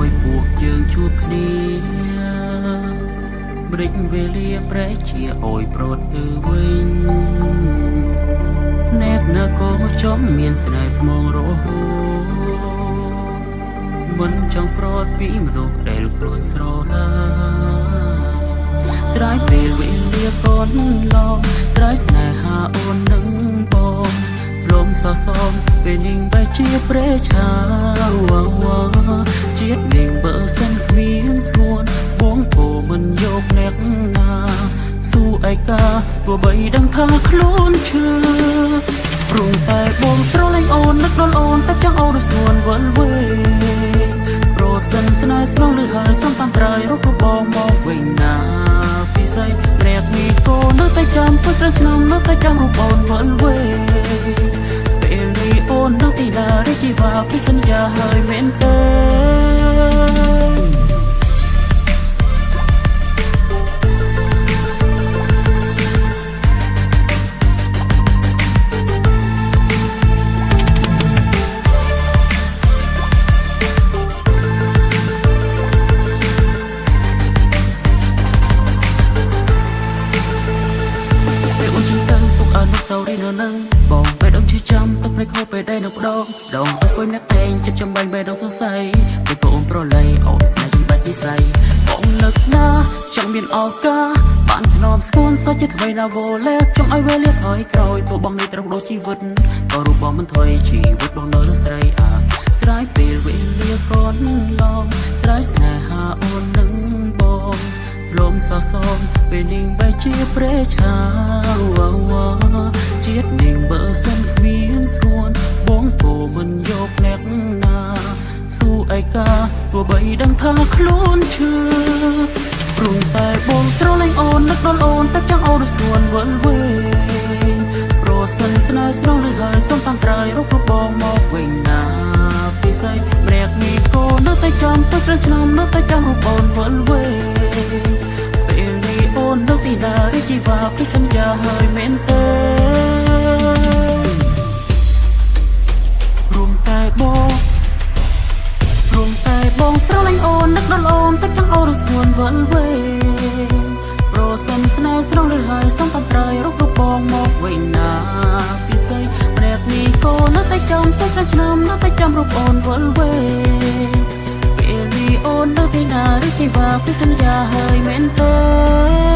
ឲ្យពួកយើងជួបគ្នាម្ដេចវេលាប្រែជាអយប្រត់ទៅវិញណែកណាក៏ចំមានស្នេហ៍ស្មងរហូតមិនចង់ប្រត់ពីមនុស្សដែលខ្លួនស្រឡាញ់ស្រាយពេលវេលាកូនឡងស្រាយស្នេហាអូននឹងបងព្រមសសងពេលនាងបែជាព្រេឆាវវជាតិនាងបើសិនគ្មានស្ងួនបងពោមិនយកអ្នកណាស៊ូឯកាទោះបីដឹងថាខ្លួនឈឺព្រមតែបងស្រឡាញ់អូននឹកដល់អូនតែចង់អូនស្ងួនវិលវេប្រសិនស្នេហ៍ស្នងលើហើយសំតាមត្រើយរកបងមកវិញណាពិសេសព្រាកនេះគោនៅតែចាំពុតត្រឹងឆ្នាំនៅតែចាំរូបអូនវិលវេ ណារីជីវ៉ាពីសន្សូរីនៅនឹងបងបេះដូងឈឺចាំទឹកភ្នែកខូចពេលដែលនៅបដងដងទៅគួយអ្នកតែងចិត្តចំបាញ់បេះដូងសរសៃពេលកូនប្រឡ័យអូស្នេហ៍ជំបាច់និស័យបងនឹកណាចង់មានឱកាសបានធ្នមស្គួនសុខចិត្តអ្វីណាវលែចង់ឲ្យវេលាថយក្រោយទោះបងនេះត្រូវដូរជីវិតក៏រូបបងមិនថយជីវិតបងនៅលើស្រីអាស្រាយពេលវេលាកូនឡងស្រាយស្នេហាអូននឹងបង លំសសងពេលនាងបែជាព្រេឆាវវជាតិនាងបើសិនគ្មានស្គួនបងពោមិនយកអ្នកណាស៊ូឯកាទោះបីដឹងថាខ្លួនឈឺព្រោះតែបងស្រឡាញ់អូននឹកដល់អូនតែចង់អូនស្គួនវិលវេប្រសិនស្នេហ៍ស្រងនឹងហើយសូមតាមត្រើយរកបងមកវិញណាពិសេសម្នាក់នេះក៏នៅតែចាំទៅព្រឹកឆ្នាំនៅតែចាំរូបអូនវិលវេ វ៉ាពីសន្យាហើយមែនទេរួមតែបងរួមតែបងស្រឡាញ់អូននឹកដល់អូនតែចង់អូនស្ងួនវិលវេប្រសិនស្នេហ៍ស្រងឬហើយសូមតាមត្រើយរករូបបងមកវិញណាពិសេសម្នាក់នេះក៏នៅតែចាំទៅក្នុងឆ្នាំនៅតែចាំរូបអូនវិលវេពេលនេះអូននៅទីណាឬជីវ៉ាពីសន្យាហើយមែនទេ